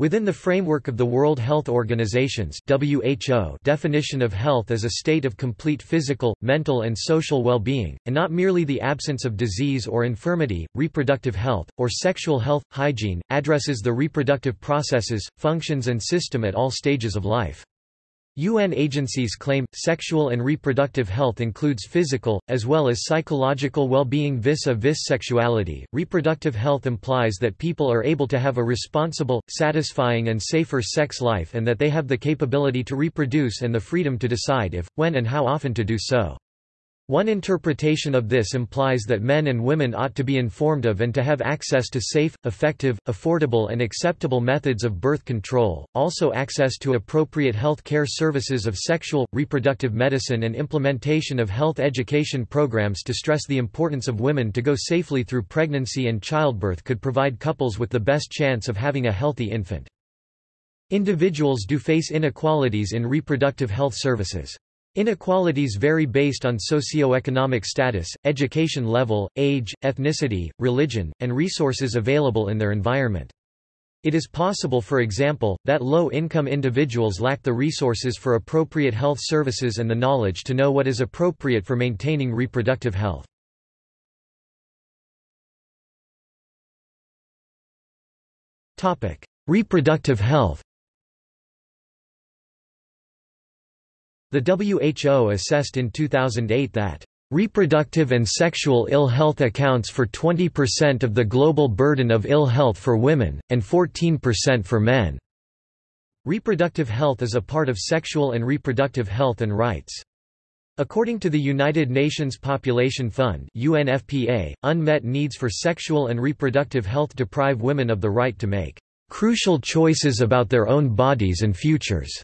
Within the framework of the World Health Organization's WHO definition of health as a state of complete physical, mental and social well-being, and not merely the absence of disease or infirmity, reproductive health, or sexual health, hygiene, addresses the reproductive processes, functions and system at all stages of life. UN agencies claim, sexual and reproductive health includes physical, as well as psychological well-being vis-a-vis sexuality. Reproductive health implies that people are able to have a responsible, satisfying and safer sex life and that they have the capability to reproduce and the freedom to decide if, when and how often to do so. One interpretation of this implies that men and women ought to be informed of and to have access to safe, effective, affordable and acceptable methods of birth control, also access to appropriate health care services of sexual, reproductive medicine and implementation of health education programs to stress the importance of women to go safely through pregnancy and childbirth could provide couples with the best chance of having a healthy infant. Individuals do face inequalities in reproductive health services. Inequalities vary based on socioeconomic status, education level, age, ethnicity, religion, and resources available in their environment. It is possible for example, that low-income individuals lack the resources for appropriate health services and the knowledge to know what is appropriate for maintaining reproductive health. Reproductive health The WHO assessed in 2008 that Reproductive and sexual ill health accounts for 20% of the global burden of ill health for women, and 14% for men. Reproductive health is a part of sexual and reproductive health and rights. According to the United Nations Population Fund UNFPA, unmet needs for sexual and reproductive health deprive women of the right to make crucial choices about their own bodies and futures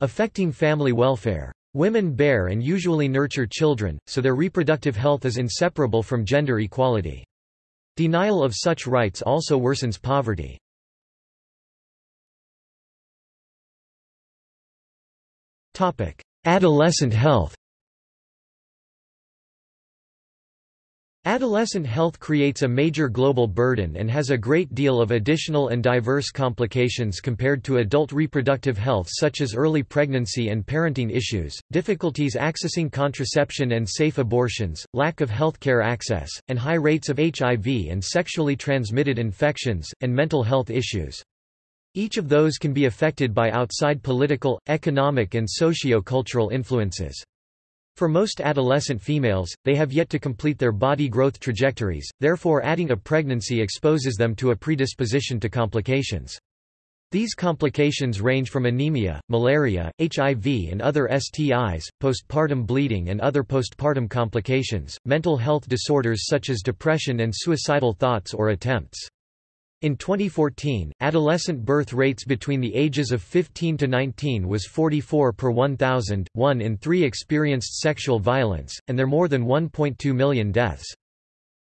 affecting family welfare. Women bear and usually nurture children, so their reproductive health is inseparable from gender equality. Denial of such rights also worsens poverty. Adolescent health Adolescent health creates a major global burden and has a great deal of additional and diverse complications compared to adult reproductive health such as early pregnancy and parenting issues, difficulties accessing contraception and safe abortions, lack of healthcare access, and high rates of HIV and sexually transmitted infections, and mental health issues. Each of those can be affected by outside political, economic and socio-cultural influences. For most adolescent females, they have yet to complete their body growth trajectories, therefore adding a pregnancy exposes them to a predisposition to complications. These complications range from anemia, malaria, HIV and other STIs, postpartum bleeding and other postpartum complications, mental health disorders such as depression and suicidal thoughts or attempts. In 2014, adolescent birth rates between the ages of 15 to 19 was 44 per 1,000, one in three experienced sexual violence, and there are more than 1.2 million deaths.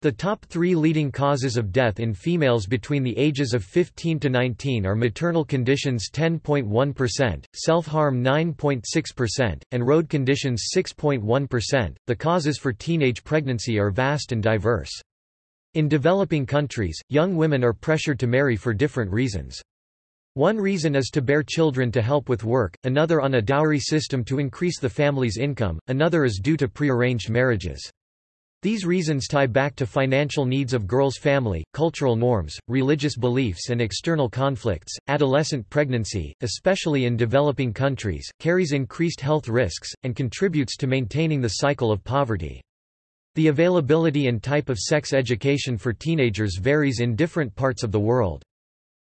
The top three leading causes of death in females between the ages of 15 to 19 are maternal conditions 10.1%, self-harm 9.6%, and road conditions 6.1%. The causes for teenage pregnancy are vast and diverse. In developing countries, young women are pressured to marry for different reasons. One reason is to bear children to help with work, another on a dowry system to increase the family's income, another is due to prearranged marriages. These reasons tie back to financial needs of girls' family, cultural norms, religious beliefs, and external conflicts. Adolescent pregnancy, especially in developing countries, carries increased health risks, and contributes to maintaining the cycle of poverty. The availability and type of sex education for teenagers varies in different parts of the world.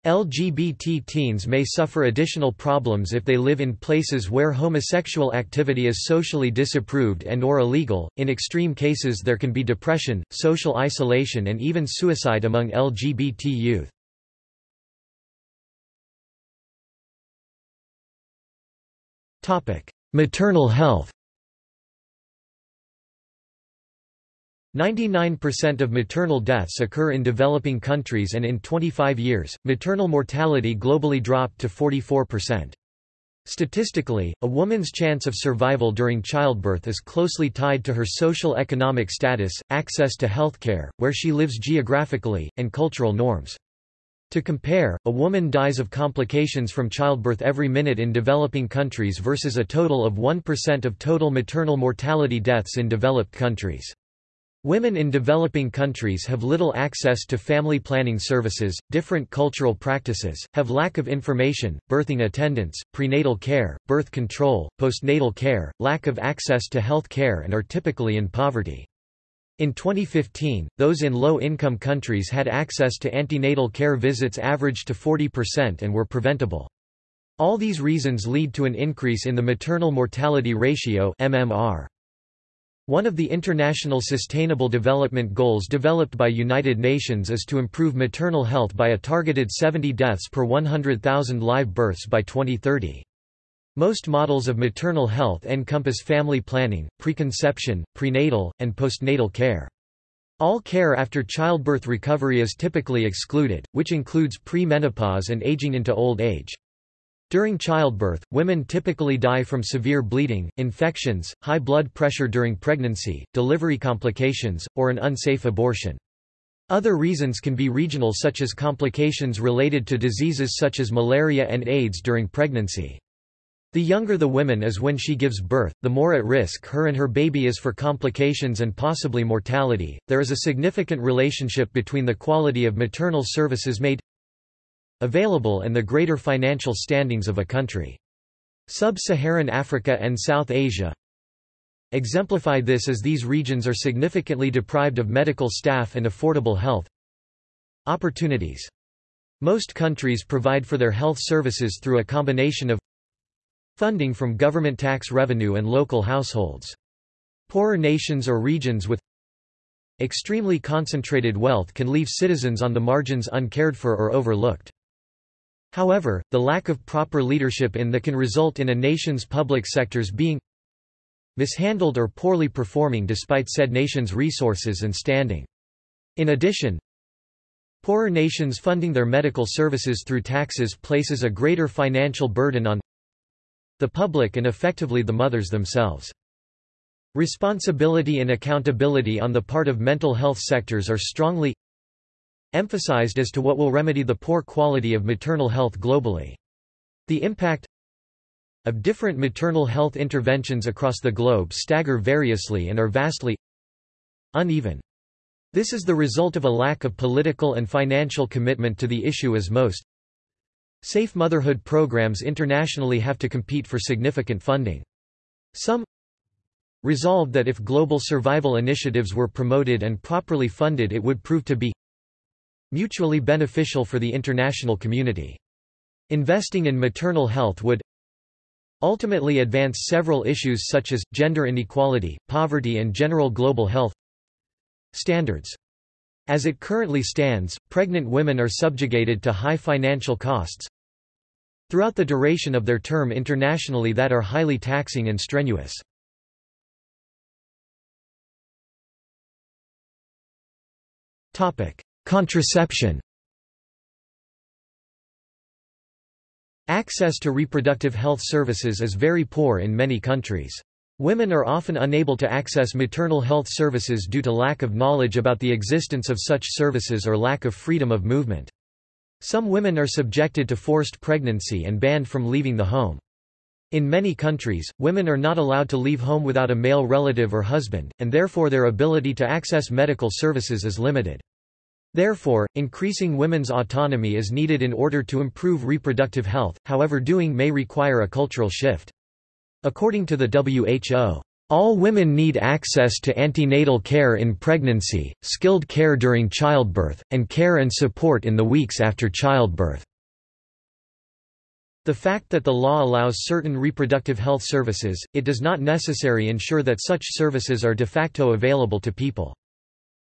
LGBT teens may suffer additional problems if they live in places where homosexual activity is socially disapproved and or illegal. In extreme cases there can be depression, social isolation and even suicide among LGBT youth. Topic: Maternal health. 99% of maternal deaths occur in developing countries and in 25 years, maternal mortality globally dropped to 44%. Statistically, a woman's chance of survival during childbirth is closely tied to her social economic status, access to healthcare, where she lives geographically, and cultural norms. To compare, a woman dies of complications from childbirth every minute in developing countries versus a total of 1% of total maternal mortality deaths in developed countries. Women in developing countries have little access to family planning services, different cultural practices, have lack of information, birthing attendance, prenatal care, birth control, postnatal care, lack of access to health care and are typically in poverty. In 2015, those in low-income countries had access to antenatal care visits averaged to 40% and were preventable. All these reasons lead to an increase in the maternal mortality ratio MMR. One of the International Sustainable Development Goals developed by United Nations is to improve maternal health by a targeted 70 deaths per 100,000 live births by 2030. Most models of maternal health encompass family planning, preconception, prenatal, and postnatal care. All care after childbirth recovery is typically excluded, which includes pre-menopause and aging into old age. During childbirth, women typically die from severe bleeding, infections, high blood pressure during pregnancy, delivery complications, or an unsafe abortion. Other reasons can be regional such as complications related to diseases such as malaria and AIDS during pregnancy. The younger the woman is when she gives birth, the more at risk her and her baby is for complications and possibly mortality. There is a significant relationship between the quality of maternal services made available and the greater financial standings of a country. Sub-Saharan Africa and South Asia exemplify this as these regions are significantly deprived of medical staff and affordable health opportunities. Most countries provide for their health services through a combination of Funding from government tax revenue and local households. Poorer nations or regions with extremely concentrated wealth can leave citizens on the margins uncared for or overlooked. However, the lack of proper leadership in the can result in a nation's public sectors being mishandled or poorly performing despite said nation's resources and standing. In addition, poorer nations funding their medical services through taxes places a greater financial burden on the public and effectively the mothers themselves. Responsibility and accountability on the part of mental health sectors are strongly emphasized as to what will remedy the poor quality of maternal health globally. The impact of different maternal health interventions across the globe stagger variously and are vastly uneven. This is the result of a lack of political and financial commitment to the issue as most Safe motherhood programs internationally have to compete for significant funding. Some resolved that if global survival initiatives were promoted and properly funded it would prove to be mutually beneficial for the international community. Investing in maternal health would ultimately advance several issues such as, gender inequality, poverty and general global health standards. As it currently stands, pregnant women are subjugated to high financial costs throughout the duration of their term internationally that are highly taxing and strenuous. Contraception Access to reproductive health services is very poor in many countries. Women are often unable to access maternal health services due to lack of knowledge about the existence of such services or lack of freedom of movement. Some women are subjected to forced pregnancy and banned from leaving the home. In many countries, women are not allowed to leave home without a male relative or husband, and therefore their ability to access medical services is limited. Therefore, increasing women's autonomy is needed in order to improve reproductive health, however doing may require a cultural shift. According to the WHO, all women need access to antenatal care in pregnancy, skilled care during childbirth, and care and support in the weeks after childbirth. The fact that the law allows certain reproductive health services, it does not necessarily ensure that such services are de facto available to people.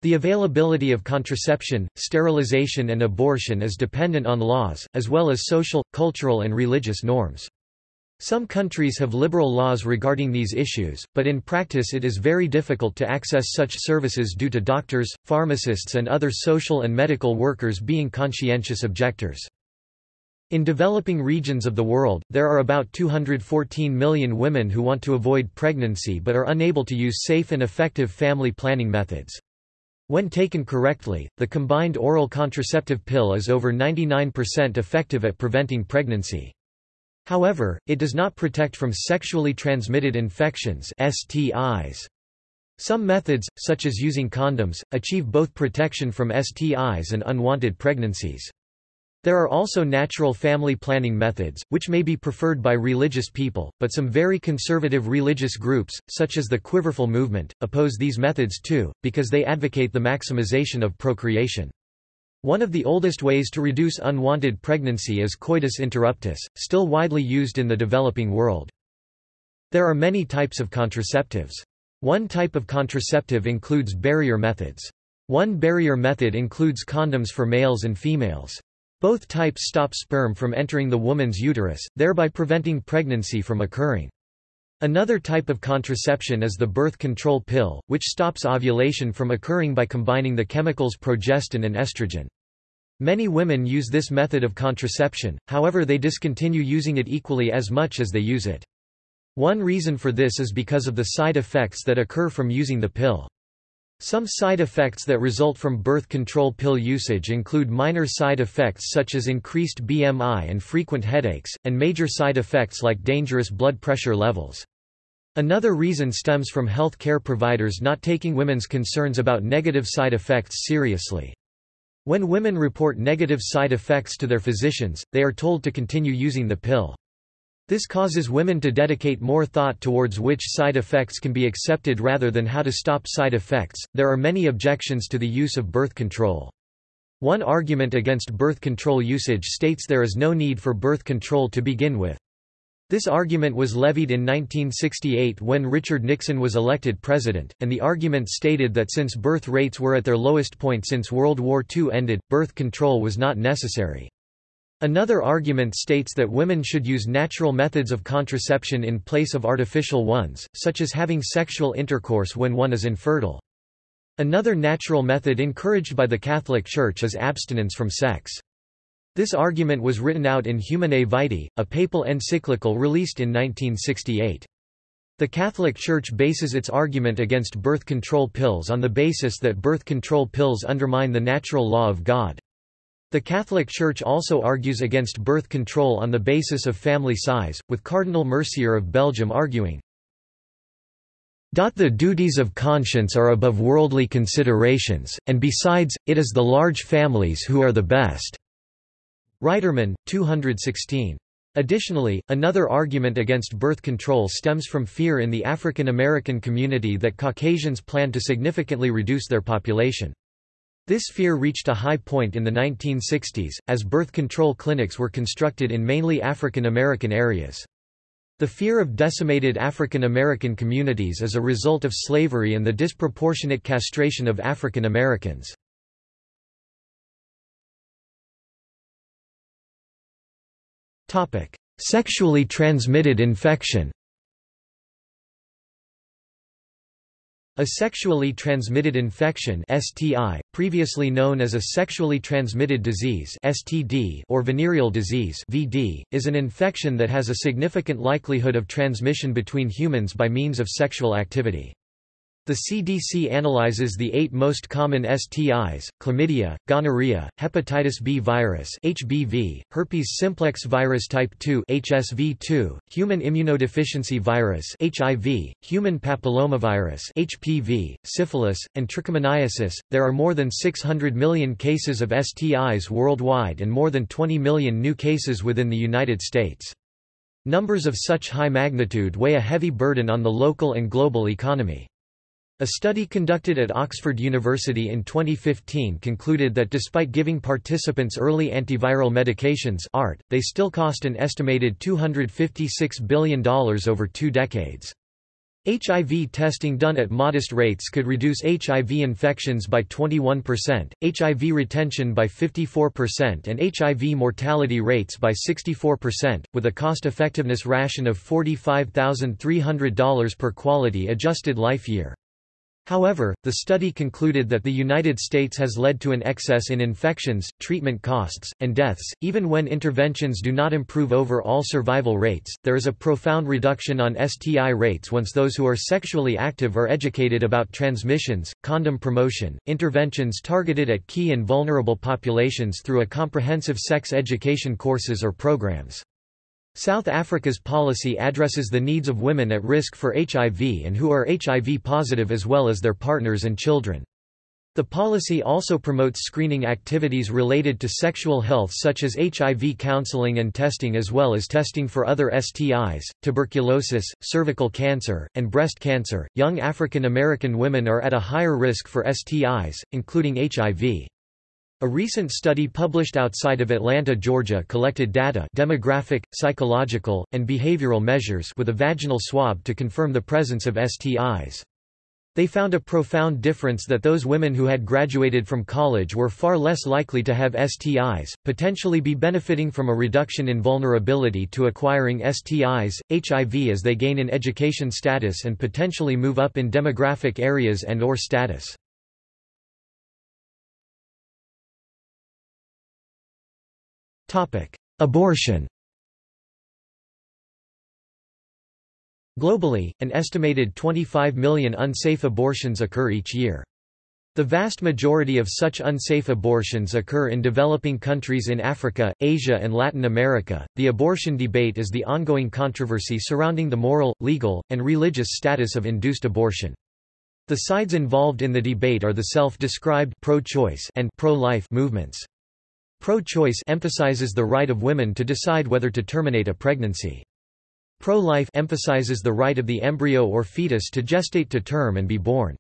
The availability of contraception, sterilization and abortion is dependent on laws, as well as social, cultural and religious norms. Some countries have liberal laws regarding these issues, but in practice it is very difficult to access such services due to doctors, pharmacists and other social and medical workers being conscientious objectors. In developing regions of the world, there are about 214 million women who want to avoid pregnancy but are unable to use safe and effective family planning methods. When taken correctly, the combined oral contraceptive pill is over 99% effective at preventing pregnancy. However, it does not protect from sexually transmitted infections STIs. Some methods, such as using condoms, achieve both protection from STIs and unwanted pregnancies. There are also natural family planning methods, which may be preferred by religious people, but some very conservative religious groups, such as the Quiverful movement, oppose these methods too, because they advocate the maximization of procreation. One of the oldest ways to reduce unwanted pregnancy is coitus interruptus, still widely used in the developing world. There are many types of contraceptives. One type of contraceptive includes barrier methods. One barrier method includes condoms for males and females. Both types stop sperm from entering the woman's uterus, thereby preventing pregnancy from occurring. Another type of contraception is the birth control pill, which stops ovulation from occurring by combining the chemicals progestin and estrogen. Many women use this method of contraception, however they discontinue using it equally as much as they use it. One reason for this is because of the side effects that occur from using the pill. Some side effects that result from birth control pill usage include minor side effects such as increased BMI and frequent headaches, and major side effects like dangerous blood pressure levels. Another reason stems from health care providers not taking women's concerns about negative side effects seriously. When women report negative side effects to their physicians, they are told to continue using the pill. This causes women to dedicate more thought towards which side effects can be accepted rather than how to stop side effects. There are many objections to the use of birth control. One argument against birth control usage states there is no need for birth control to begin with. This argument was levied in 1968 when Richard Nixon was elected president, and the argument stated that since birth rates were at their lowest point since World War II ended, birth control was not necessary. Another argument states that women should use natural methods of contraception in place of artificial ones, such as having sexual intercourse when one is infertile. Another natural method encouraged by the Catholic Church is abstinence from sex. This argument was written out in Humanae Vitae, a papal encyclical released in 1968. The Catholic Church bases its argument against birth control pills on the basis that birth control pills undermine the natural law of God. The Catholic Church also argues against birth control on the basis of family size, with Cardinal Mercier of Belgium arguing, the duties of conscience are above worldly considerations, and besides, it is the large families who are the best. Reiterman, 216. Additionally, another argument against birth control stems from fear in the African American community that Caucasians plan to significantly reduce their population. This fear reached a high point in the 1960s, as birth control clinics were constructed in mainly African American areas. The fear of decimated African American communities is a result of slavery and the disproportionate castration of African Americans. Sexually transmitted infection A sexually transmitted infection STI, previously known as a sexually transmitted disease STD or venereal disease VD, is an infection that has a significant likelihood of transmission between humans by means of sexual activity. The CDC analyzes the eight most common STIs, chlamydia, gonorrhea, hepatitis B virus HBV, herpes simplex virus type 2 HSV2, human immunodeficiency virus HIV, human papillomavirus HPV, syphilis, and trichomoniasis. There are more than 600 million cases of STIs worldwide and more than 20 million new cases within the United States. Numbers of such high magnitude weigh a heavy burden on the local and global economy. A study conducted at Oxford University in 2015 concluded that despite giving participants early antiviral medications ART, they still cost an estimated $256 billion over two decades. HIV testing done at modest rates could reduce HIV infections by 21%, HIV retention by 54% and HIV mortality rates by 64%, with a cost-effectiveness ration of $45,300 per quality adjusted life year. However, the study concluded that the United States has led to an excess in infections, treatment costs, and deaths. Even when interventions do not improve overall survival rates, there is a profound reduction on STI rates once those who are sexually active are educated about transmissions, condom promotion, interventions targeted at key and vulnerable populations through a comprehensive sex education courses or programs. South Africa's policy addresses the needs of women at risk for HIV and who are HIV positive as well as their partners and children. The policy also promotes screening activities related to sexual health such as HIV counseling and testing as well as testing for other STIs, tuberculosis, cervical cancer, and breast cancer. Young African American women are at a higher risk for STIs, including HIV. A recent study published outside of Atlanta, Georgia collected data demographic, psychological, and behavioral measures with a vaginal swab to confirm the presence of STIs. They found a profound difference that those women who had graduated from college were far less likely to have STIs, potentially be benefiting from a reduction in vulnerability to acquiring STIs, HIV as they gain in education status and potentially move up in demographic areas and or status. Abortion Globally, an estimated 25 million unsafe abortions occur each year. The vast majority of such unsafe abortions occur in developing countries in Africa, Asia, and Latin America. The abortion debate is the ongoing controversy surrounding the moral, legal, and religious status of induced abortion. The sides involved in the debate are the self-described pro-choice and pro-life movements. Pro-choice emphasizes the right of women to decide whether to terminate a pregnancy. Pro-life emphasizes the right of the embryo or fetus to gestate to term and be born.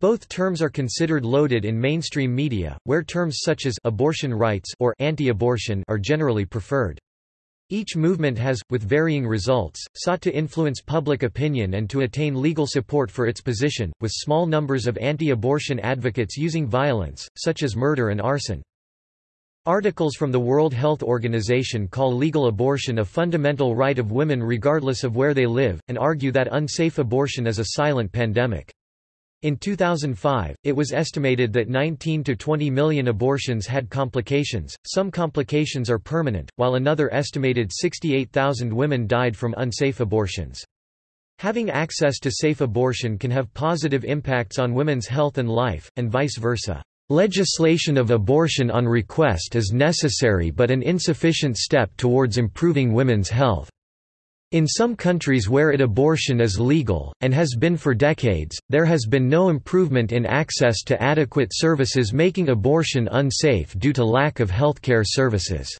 Both terms are considered loaded in mainstream media, where terms such as abortion rights or anti-abortion are generally preferred. Each movement has, with varying results, sought to influence public opinion and to attain legal support for its position, with small numbers of anti-abortion advocates using violence, such as murder and arson. Articles from the World Health Organization call legal abortion a fundamental right of women regardless of where they live, and argue that unsafe abortion is a silent pandemic. In 2005, it was estimated that 19 to 20 million abortions had complications, some complications are permanent, while another estimated 68,000 women died from unsafe abortions. Having access to safe abortion can have positive impacts on women's health and life, and vice versa. Legislation of abortion on request is necessary but an insufficient step towards improving women's health. In some countries where it abortion is legal, and has been for decades, there has been no improvement in access to adequate services making abortion unsafe due to lack of healthcare services.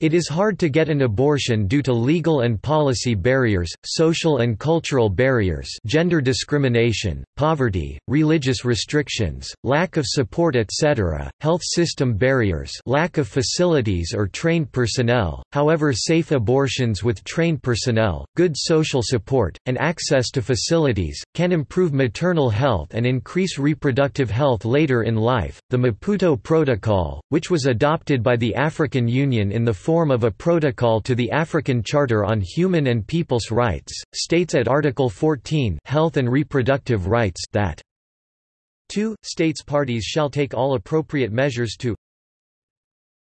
It is hard to get an abortion due to legal and policy barriers, social and cultural barriers gender discrimination, poverty, religious restrictions, lack of support etc., health system barriers lack of facilities or trained personnel, however safe abortions with trained personnel, good social support, and access to facilities, can improve maternal health and increase reproductive health later in life. The Maputo Protocol, which was adopted by the African Union in the form of a protocol to the African Charter on Human and People's Rights, states at Article 14 Health and Reproductive Rights that 2. States parties shall take all appropriate measures to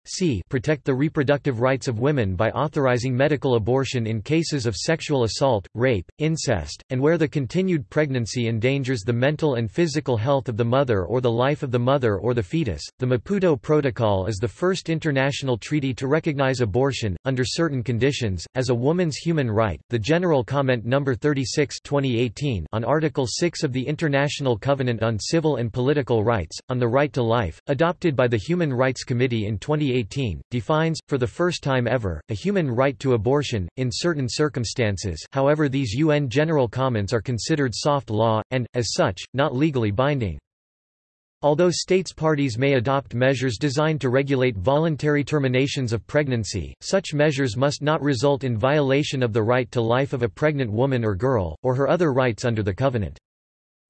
c. Protect the reproductive rights of women by authorizing medical abortion in cases of sexual assault, rape, incest, and where the continued pregnancy endangers the mental and physical health of the mother or the life of the mother or the fetus. The Maputo Protocol is the first international treaty to recognize abortion, under certain conditions, as a woman's human right. The General Comment No. 36 2018 on Article 6 of the International Covenant on Civil and Political Rights, on the Right to Life, adopted by the Human Rights Committee in 2018 2018, defines, for the first time ever, a human right to abortion, in certain circumstances however these UN General Comments are considered soft law, and, as such, not legally binding. Although states parties may adopt measures designed to regulate voluntary terminations of pregnancy, such measures must not result in violation of the right to life of a pregnant woman or girl, or her other rights under the Covenant.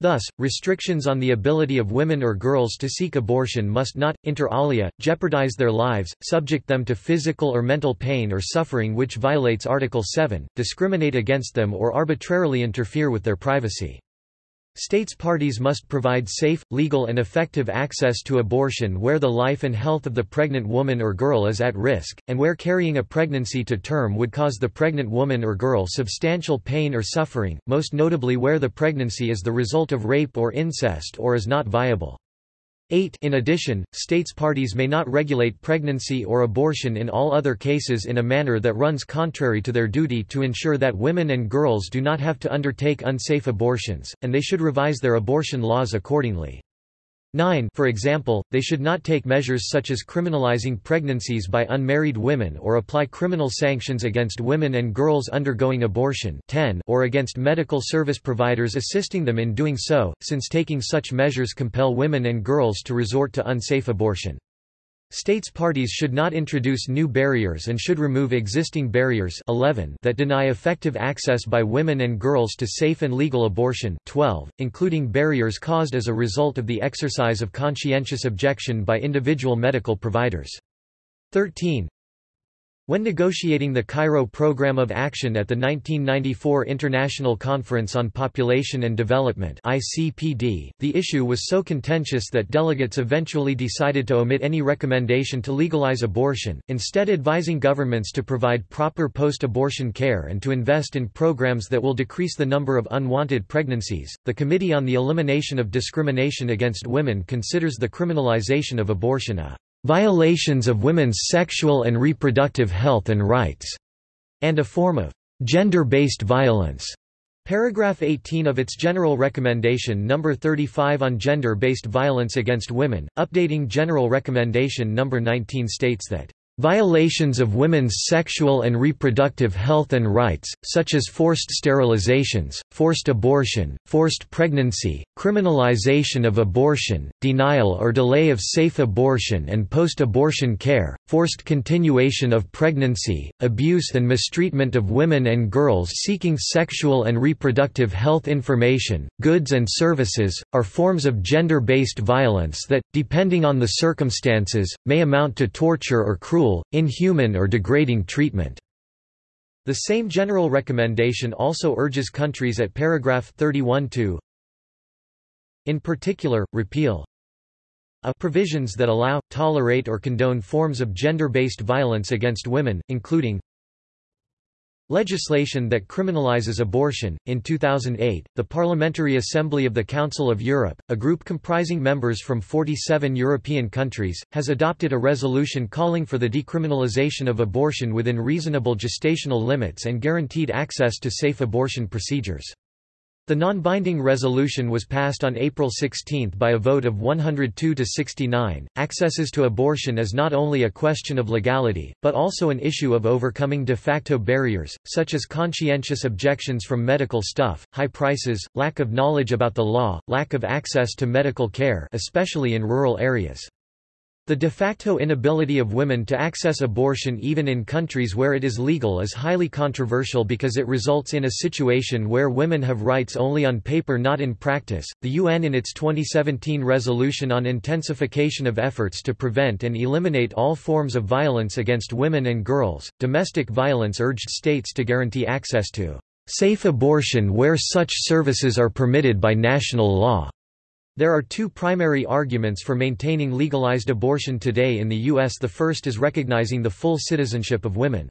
Thus, restrictions on the ability of women or girls to seek abortion must not, inter alia, jeopardize their lives, subject them to physical or mental pain or suffering which violates Article 7, discriminate against them or arbitrarily interfere with their privacy. States parties must provide safe, legal and effective access to abortion where the life and health of the pregnant woman or girl is at risk, and where carrying a pregnancy to term would cause the pregnant woman or girl substantial pain or suffering, most notably where the pregnancy is the result of rape or incest or is not viable. 8 In addition, states parties may not regulate pregnancy or abortion in all other cases in a manner that runs contrary to their duty to ensure that women and girls do not have to undertake unsafe abortions, and they should revise their abortion laws accordingly. 9 For example, they should not take measures such as criminalizing pregnancies by unmarried women or apply criminal sanctions against women and girls undergoing abortion 10 or against medical service providers assisting them in doing so, since taking such measures compel women and girls to resort to unsafe abortion. States parties should not introduce new barriers and should remove existing barriers 11 that deny effective access by women and girls to safe and legal abortion 12, including barriers caused as a result of the exercise of conscientious objection by individual medical providers. 13 when negotiating the Cairo Programme of Action at the 1994 International Conference on Population and Development ICPD, the issue was so contentious that delegates eventually decided to omit any recommendation to legalize abortion, instead advising governments to provide proper post-abortion care and to invest in programs that will decrease the number of unwanted pregnancies. The Committee on the Elimination of Discrimination Against Women considers the criminalization of abortion a violations of women's sexual and reproductive health and rights, and a form of gender-based violence. Paragraph 18 of its General Recommendation No. 35 on Gender-Based Violence Against Women, updating General Recommendation No. 19 states that Violations of women's sexual and reproductive health and rights, such as forced sterilizations, forced abortion, forced pregnancy, criminalization of abortion, denial or delay of safe abortion and post-abortion care, forced continuation of pregnancy, abuse and mistreatment of women and girls seeking sexual and reproductive health information, goods and services, are forms of gender-based violence that, depending on the circumstances, may amount to torture or cruel cruel, inhuman or degrading treatment. The same general recommendation also urges countries at paragraph 31 to in particular, repeal a provisions that allow, tolerate or condone forms of gender-based violence against women, including Legislation that criminalizes abortion. In 2008, the Parliamentary Assembly of the Council of Europe, a group comprising members from 47 European countries, has adopted a resolution calling for the decriminalization of abortion within reasonable gestational limits and guaranteed access to safe abortion procedures. The non-binding resolution was passed on April 16 by a vote of 102 to 69. Accesses to abortion is not only a question of legality, but also an issue of overcoming de facto barriers, such as conscientious objections from medical staff, high prices, lack of knowledge about the law, lack of access to medical care especially in rural areas. The de facto inability of women to access abortion even in countries where it is legal is highly controversial because it results in a situation where women have rights only on paper not in practice. The UN in its 2017 resolution on intensification of efforts to prevent and eliminate all forms of violence against women and girls, domestic violence urged states to guarantee access to safe abortion where such services are permitted by national law. There are two primary arguments for maintaining legalized abortion today in the U.S. The first is recognizing the full citizenship of women.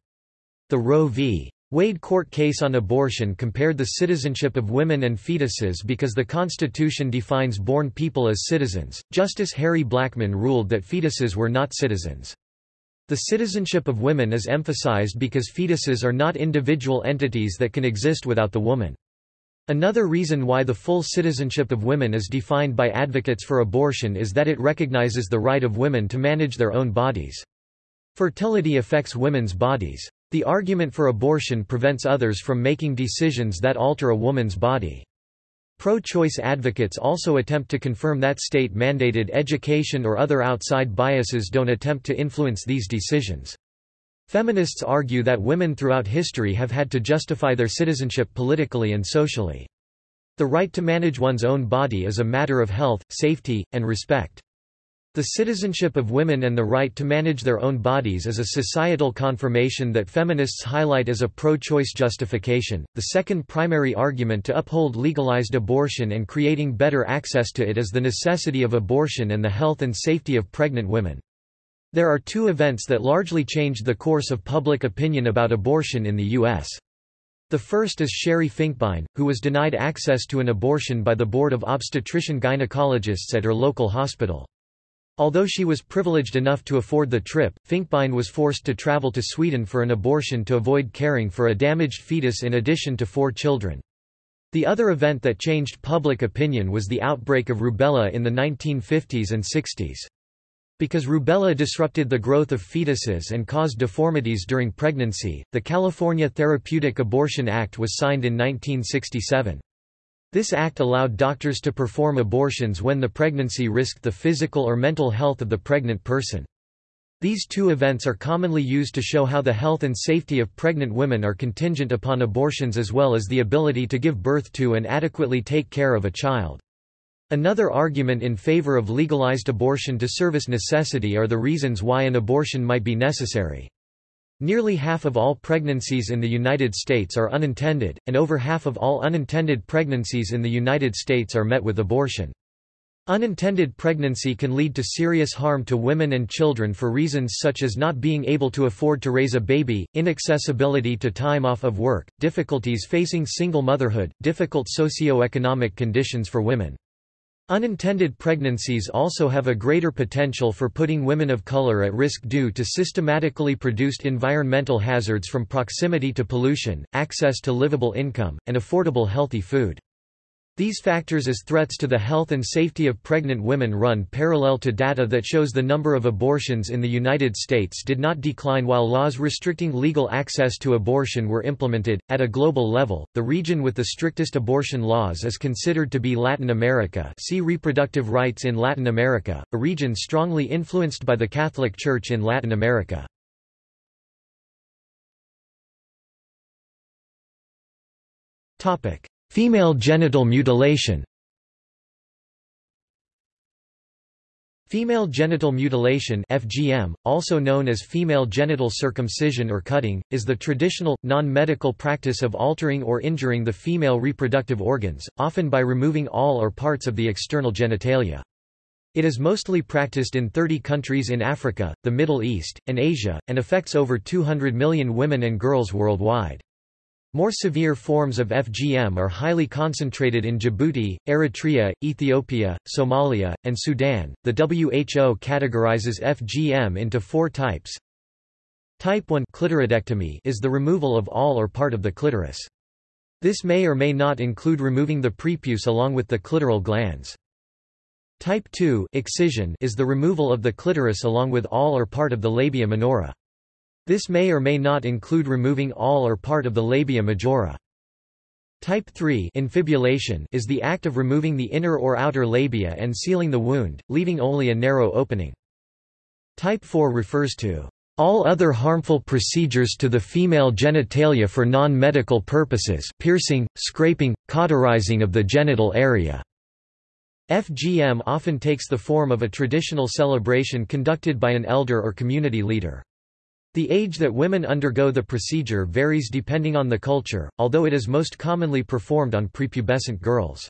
The Roe v. Wade court case on abortion compared the citizenship of women and fetuses because the Constitution defines born people as citizens. Justice Harry Blackmun ruled that fetuses were not citizens. The citizenship of women is emphasized because fetuses are not individual entities that can exist without the woman. Another reason why the full citizenship of women is defined by advocates for abortion is that it recognizes the right of women to manage their own bodies. Fertility affects women's bodies. The argument for abortion prevents others from making decisions that alter a woman's body. Pro-choice advocates also attempt to confirm that state-mandated education or other outside biases don't attempt to influence these decisions. Feminists argue that women throughout history have had to justify their citizenship politically and socially. The right to manage one's own body is a matter of health, safety, and respect. The citizenship of women and the right to manage their own bodies is a societal confirmation that feminists highlight as a pro-choice justification. The second primary argument to uphold legalized abortion and creating better access to it is the necessity of abortion and the health and safety of pregnant women. There are two events that largely changed the course of public opinion about abortion in the U.S. The first is Sherri Finkbine, who was denied access to an abortion by the Board of Obstetrician Gynecologists at her local hospital. Although she was privileged enough to afford the trip, Finkbine was forced to travel to Sweden for an abortion to avoid caring for a damaged fetus in addition to four children. The other event that changed public opinion was the outbreak of rubella in the 1950s and 60s. Because rubella disrupted the growth of fetuses and caused deformities during pregnancy, the California Therapeutic Abortion Act was signed in 1967. This act allowed doctors to perform abortions when the pregnancy risked the physical or mental health of the pregnant person. These two events are commonly used to show how the health and safety of pregnant women are contingent upon abortions as well as the ability to give birth to and adequately take care of a child. Another argument in favor of legalized abortion to service necessity are the reasons why an abortion might be necessary. Nearly half of all pregnancies in the United States are unintended, and over half of all unintended pregnancies in the United States are met with abortion. Unintended pregnancy can lead to serious harm to women and children for reasons such as not being able to afford to raise a baby, inaccessibility to time off of work, difficulties facing single motherhood, difficult socio-economic conditions for women. Unintended pregnancies also have a greater potential for putting women of color at risk due to systematically produced environmental hazards from proximity to pollution, access to livable income, and affordable healthy food. These factors as threats to the health and safety of pregnant women run parallel to data that shows the number of abortions in the United States did not decline while laws restricting legal access to abortion were implemented. At a global level, the region with the strictest abortion laws is considered to be Latin America. See reproductive rights in Latin America, a region strongly influenced by the Catholic Church in Latin America. Topic: Female genital mutilation Female genital mutilation FGM, also known as female genital circumcision or cutting, is the traditional, non-medical practice of altering or injuring the female reproductive organs, often by removing all or parts of the external genitalia. It is mostly practiced in 30 countries in Africa, the Middle East, and Asia, and affects over 200 million women and girls worldwide. More severe forms of FGM are highly concentrated in Djibouti, Eritrea, Ethiopia, Somalia, and Sudan. The WHO categorizes FGM into four types. Type 1 clitoridectomy is the removal of all or part of the clitoris. This may or may not include removing the prepuce along with the clitoral glans. Type 2 excision is the removal of the clitoris along with all or part of the labia minora. This may or may not include removing all or part of the labia majora. Type 3 infibulation is the act of removing the inner or outer labia and sealing the wound, leaving only a narrow opening. Type 4 refers to all other harmful procedures to the female genitalia for non-medical purposes piercing, scraping, cauterizing of the genital area. FGM often takes the form of a traditional celebration conducted by an elder or community leader. The age that women undergo the procedure varies depending on the culture, although it is most commonly performed on prepubescent girls.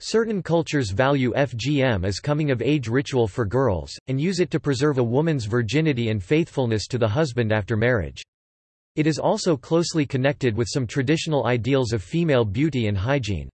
Certain cultures value FGM as coming-of-age ritual for girls, and use it to preserve a woman's virginity and faithfulness to the husband after marriage. It is also closely connected with some traditional ideals of female beauty and hygiene.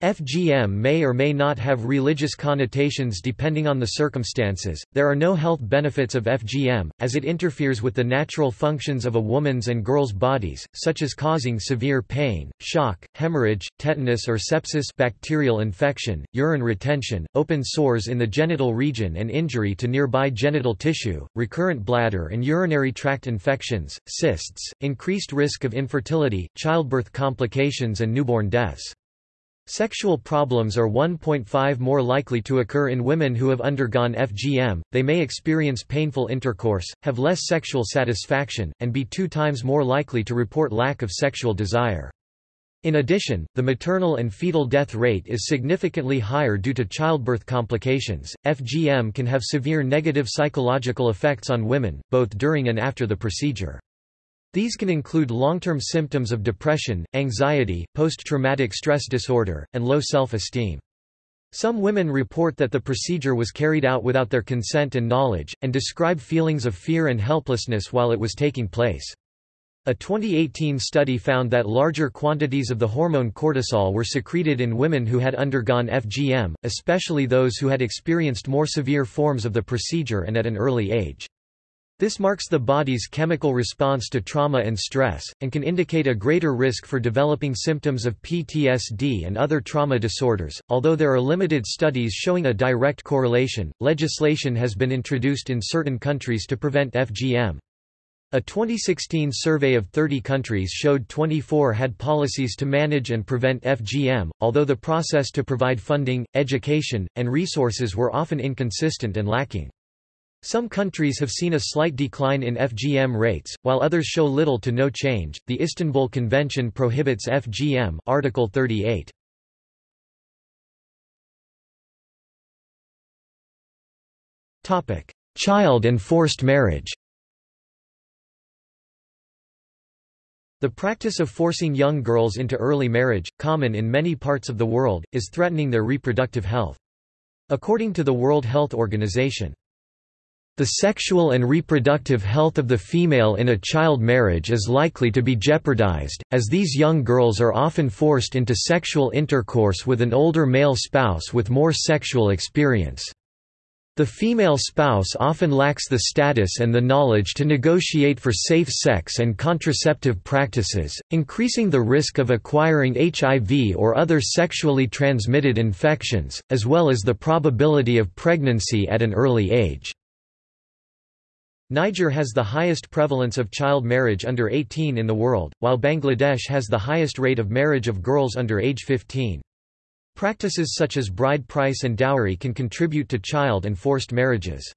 FGM may or may not have religious connotations depending on the circumstances. There are no health benefits of FGM, as it interferes with the natural functions of a woman's and girl's bodies, such as causing severe pain, shock, hemorrhage, tetanus or sepsis, bacterial infection, urine retention, open sores in the genital region, and injury to nearby genital tissue, recurrent bladder and urinary tract infections, cysts, increased risk of infertility, childbirth complications, and newborn deaths. Sexual problems are 1.5 more likely to occur in women who have undergone FGM, they may experience painful intercourse, have less sexual satisfaction, and be two times more likely to report lack of sexual desire. In addition, the maternal and fetal death rate is significantly higher due to childbirth complications. FGM can have severe negative psychological effects on women, both during and after the procedure. These can include long-term symptoms of depression, anxiety, post-traumatic stress disorder, and low self-esteem. Some women report that the procedure was carried out without their consent and knowledge, and describe feelings of fear and helplessness while it was taking place. A 2018 study found that larger quantities of the hormone cortisol were secreted in women who had undergone FGM, especially those who had experienced more severe forms of the procedure and at an early age. This marks the body's chemical response to trauma and stress, and can indicate a greater risk for developing symptoms of PTSD and other trauma disorders. Although there are limited studies showing a direct correlation, legislation has been introduced in certain countries to prevent FGM. A 2016 survey of 30 countries showed 24 had policies to manage and prevent FGM, although the process to provide funding, education, and resources were often inconsistent and lacking. Some countries have seen a slight decline in FGM rates, while others show little to no change. The Istanbul Convention prohibits FGM, Article 38. Topic: Child and forced marriage. The practice of forcing young girls into early marriage, common in many parts of the world, is threatening their reproductive health. According to the World Health Organization, the sexual and reproductive health of the female in a child marriage is likely to be jeopardized, as these young girls are often forced into sexual intercourse with an older male spouse with more sexual experience. The female spouse often lacks the status and the knowledge to negotiate for safe sex and contraceptive practices, increasing the risk of acquiring HIV or other sexually transmitted infections, as well as the probability of pregnancy at an early age. Niger has the highest prevalence of child marriage under 18 in the world, while Bangladesh has the highest rate of marriage of girls under age 15. Practices such as bride price and dowry can contribute to child and forced marriages.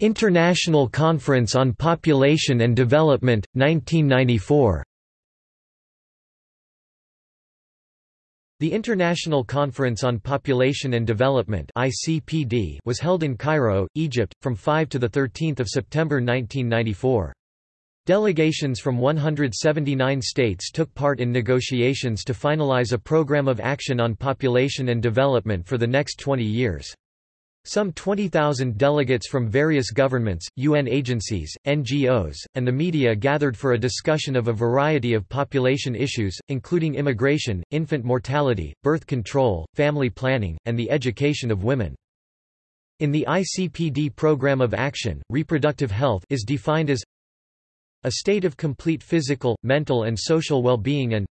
International Conference on Population and Development, 1994 The International Conference on Population and Development (ICPD) was held in Cairo, Egypt, from 5 to 13 September 1994. Delegations from 179 states took part in negotiations to finalize a program of action on population and development for the next 20 years. Some 20,000 delegates from various governments, UN agencies, NGOs, and the media gathered for a discussion of a variety of population issues, including immigration, infant mortality, birth control, family planning, and the education of women. In the ICPD Program of Action, reproductive health is defined as a state of complete physical, mental and social well-being and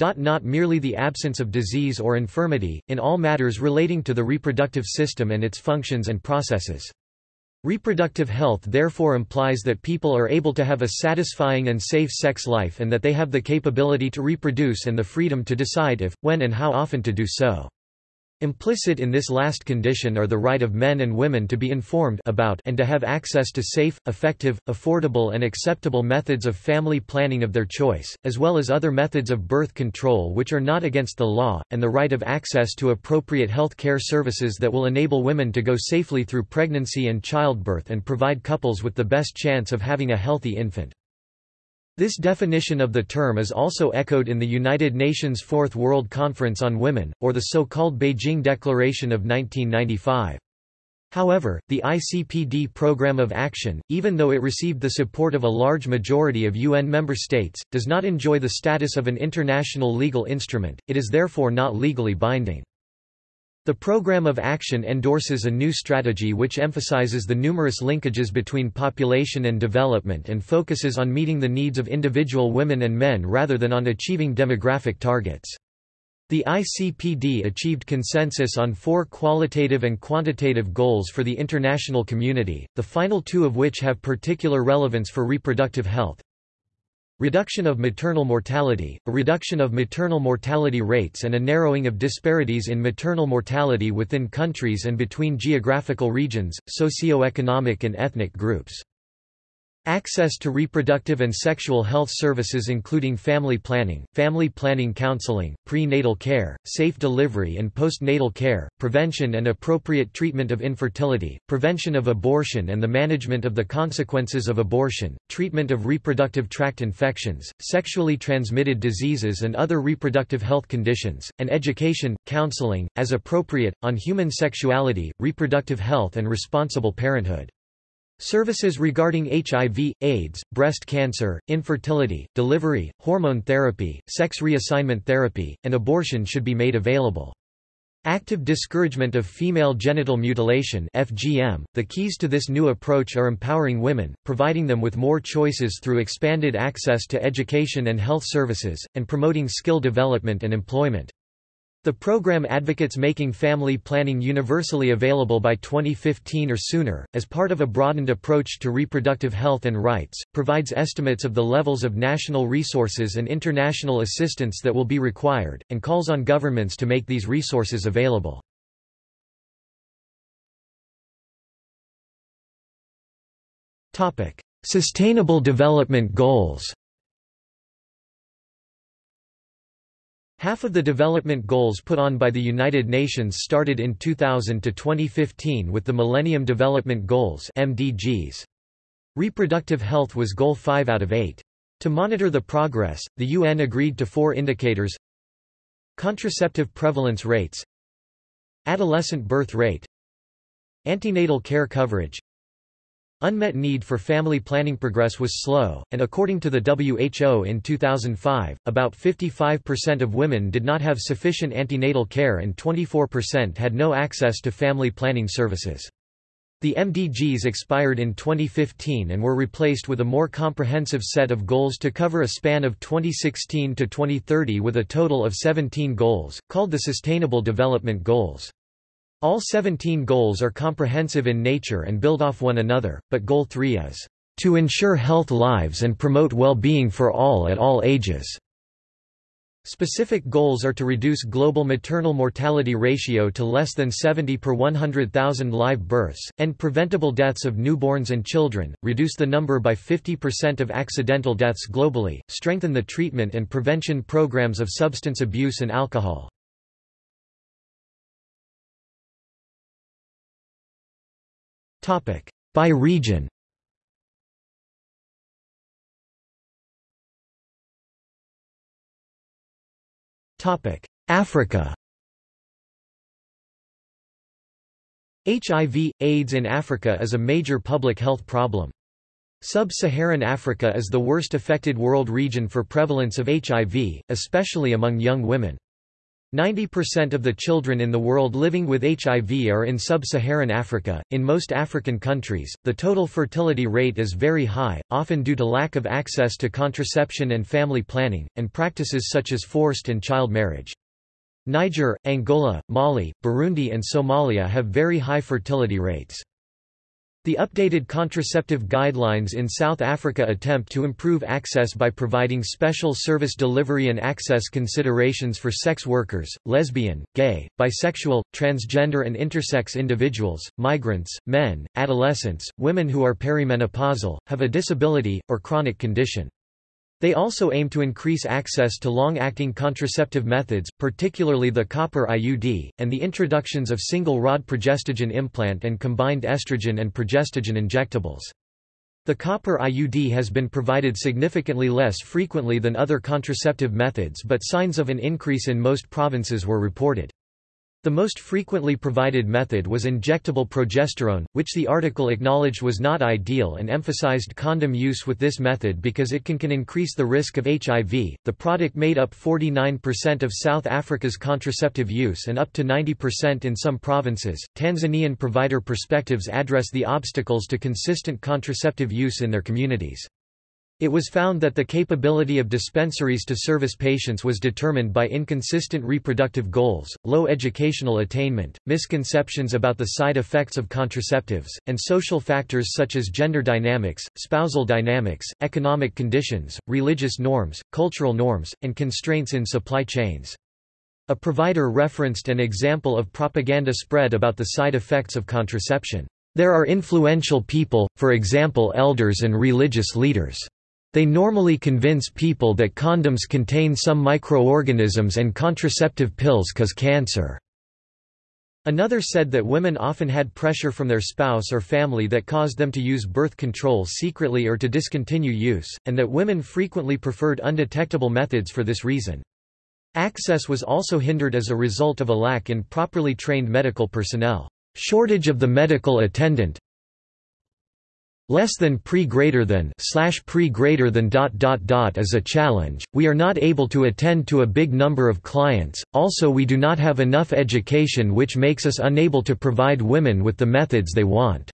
not merely the absence of disease or infirmity, in all matters relating to the reproductive system and its functions and processes. Reproductive health therefore implies that people are able to have a satisfying and safe sex life and that they have the capability to reproduce and the freedom to decide if, when and how often to do so. Implicit in this last condition are the right of men and women to be informed about and to have access to safe, effective, affordable and acceptable methods of family planning of their choice, as well as other methods of birth control which are not against the law, and the right of access to appropriate health care services that will enable women to go safely through pregnancy and childbirth and provide couples with the best chance of having a healthy infant. This definition of the term is also echoed in the United Nations Fourth World Conference on Women, or the so-called Beijing Declaration of 1995. However, the ICPD Programme of Action, even though it received the support of a large majority of UN member states, does not enjoy the status of an international legal instrument, it is therefore not legally binding. The Programme of Action endorses a new strategy which emphasizes the numerous linkages between population and development and focuses on meeting the needs of individual women and men rather than on achieving demographic targets. The ICPD achieved consensus on four qualitative and quantitative goals for the international community, the final two of which have particular relevance for reproductive health. Reduction of maternal mortality, a reduction of maternal mortality rates and a narrowing of disparities in maternal mortality within countries and between geographical regions, socio-economic and ethnic groups. Access to reproductive and sexual health services including family planning, family planning counseling, prenatal care, safe delivery and postnatal care, prevention and appropriate treatment of infertility, prevention of abortion and the management of the consequences of abortion, treatment of reproductive tract infections, sexually transmitted diseases and other reproductive health conditions, and education, counseling, as appropriate, on human sexuality, reproductive health and responsible parenthood. Services regarding HIV, AIDS, breast cancer, infertility, delivery, hormone therapy, sex reassignment therapy, and abortion should be made available. Active discouragement of female genital mutilation FGM. .The keys to this new approach are empowering women, providing them with more choices through expanded access to education and health services, and promoting skill development and employment. The program advocates making family planning universally available by 2015 or sooner, as part of a broadened approach to reproductive health and rights, provides estimates of the levels of national resources and international assistance that will be required, and calls on governments to make these resources available. Sustainable Development Goals Half of the development goals put on by the United Nations started in 2000 to 2015 with the Millennium Development Goals MDGs. Reproductive health was goal 5 out of 8. To monitor the progress, the UN agreed to four indicators Contraceptive prevalence rates Adolescent birth rate Antenatal care coverage Unmet need for family planning progress was slow, and according to the WHO in 2005, about 55% of women did not have sufficient antenatal care and 24% had no access to family planning services. The MDGs expired in 2015 and were replaced with a more comprehensive set of goals to cover a span of 2016 to 2030 with a total of 17 goals, called the Sustainable Development Goals. All 17 goals are comprehensive in nature and build off one another, but Goal 3 is, "...to ensure health lives and promote well-being for all at all ages." Specific goals are to reduce global maternal mortality ratio to less than 70 per 100,000 live births, end preventable deaths of newborns and children, reduce the number by 50% of accidental deaths globally, strengthen the treatment and prevention programs of substance abuse and alcohol. By region Africa HIV, AIDS in Africa is a major public health problem. Sub-Saharan Africa is the worst affected world region for prevalence of HIV, especially among young women. 90% of the children in the world living with HIV are in sub-Saharan Africa. In most African countries, the total fertility rate is very high, often due to lack of access to contraception and family planning, and practices such as forced and child marriage. Niger, Angola, Mali, Burundi and Somalia have very high fertility rates. The updated contraceptive guidelines in South Africa attempt to improve access by providing special service delivery and access considerations for sex workers, lesbian, gay, bisexual, transgender and intersex individuals, migrants, men, adolescents, women who are perimenopausal, have a disability, or chronic condition. They also aim to increase access to long-acting contraceptive methods, particularly the copper IUD, and the introductions of single-rod progestogen implant and combined estrogen and progestogen injectables. The copper IUD has been provided significantly less frequently than other contraceptive methods but signs of an increase in most provinces were reported. The most frequently provided method was injectable progesterone, which the article acknowledged was not ideal and emphasized condom use with this method because it can, can increase the risk of HIV. The product made up 49% of South Africa's contraceptive use and up to 90% in some provinces. Tanzanian provider perspectives address the obstacles to consistent contraceptive use in their communities. It was found that the capability of dispensaries to service patients was determined by inconsistent reproductive goals, low educational attainment, misconceptions about the side effects of contraceptives, and social factors such as gender dynamics, spousal dynamics, economic conditions, religious norms, cultural norms, and constraints in supply chains. A provider referenced an example of propaganda spread about the side effects of contraception. There are influential people, for example elders and religious leaders. They normally convince people that condoms contain some microorganisms and contraceptive pills cause cancer. Another said that women often had pressure from their spouse or family that caused them to use birth control secretly or to discontinue use, and that women frequently preferred undetectable methods for this reason. Access was also hindered as a result of a lack in properly trained medical personnel. Shortage of the medical attendant less than pre greater than slash pre greater than dot dot dot is a challenge. We are not able to attend to a big number of clients. Also we do not have enough education which makes us unable to provide women with the methods they want.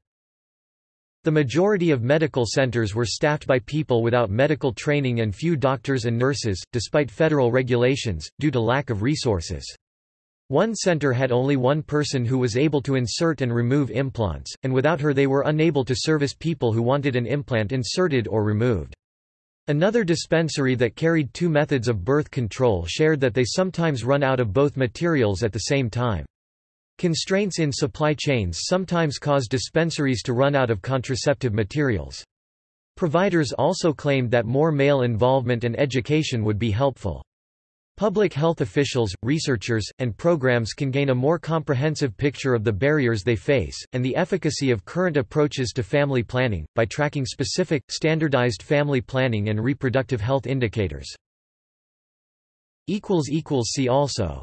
The majority of medical centers were staffed by people without medical training and few doctors and nurses despite federal regulations due to lack of resources one center had only one person who was able to insert and remove implants, and without her they were unable to service people who wanted an implant inserted or removed. Another dispensary that carried two methods of birth control shared that they sometimes run out of both materials at the same time. Constraints in supply chains sometimes cause dispensaries to run out of contraceptive materials. Providers also claimed that more male involvement and education would be helpful. Public health officials, researchers, and programs can gain a more comprehensive picture of the barriers they face, and the efficacy of current approaches to family planning, by tracking specific, standardized family planning and reproductive health indicators. See also